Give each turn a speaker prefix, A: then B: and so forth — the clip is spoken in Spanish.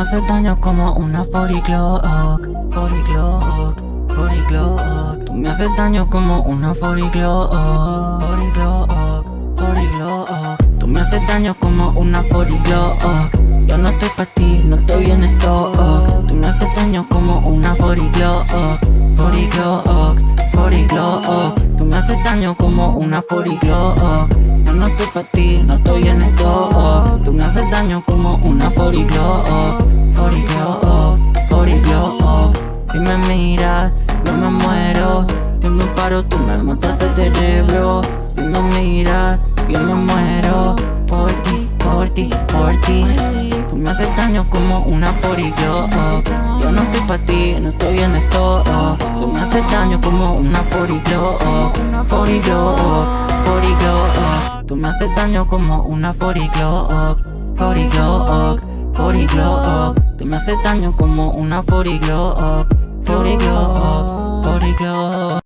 A: haces daño como una 40 Glock 40 Glock 40 Glock Tú me haces daño como una 40 Glock 40 Glock 40 Glock Tú me haces daño como una 40 Glock Yo no estoy pa' ti, no estoy en stock. Tú me haces daño como una 40 Glock 40 Glock 40 Glock Tú me haces daño como una 40 Glock Yo no estoy pa' ti, no estoy en stock. Tú me haces daño como una 40 Glock Si me miras, yo me muero. Yo me paro, tú me matas el cerebro. Si me miras, yo me muero. Por ti, por ti, por ti. Tú me haces daño como una 40 Glock Yo no estoy pa' ti, no estoy en stock Tú me haces daño como una 40 Glock 40 Glock 40 Glock Tú me haces daño como una 40 Glock 40 Glock 40 Glock Tú me haces daño como una 40 Glock 40 Glock 40 Glock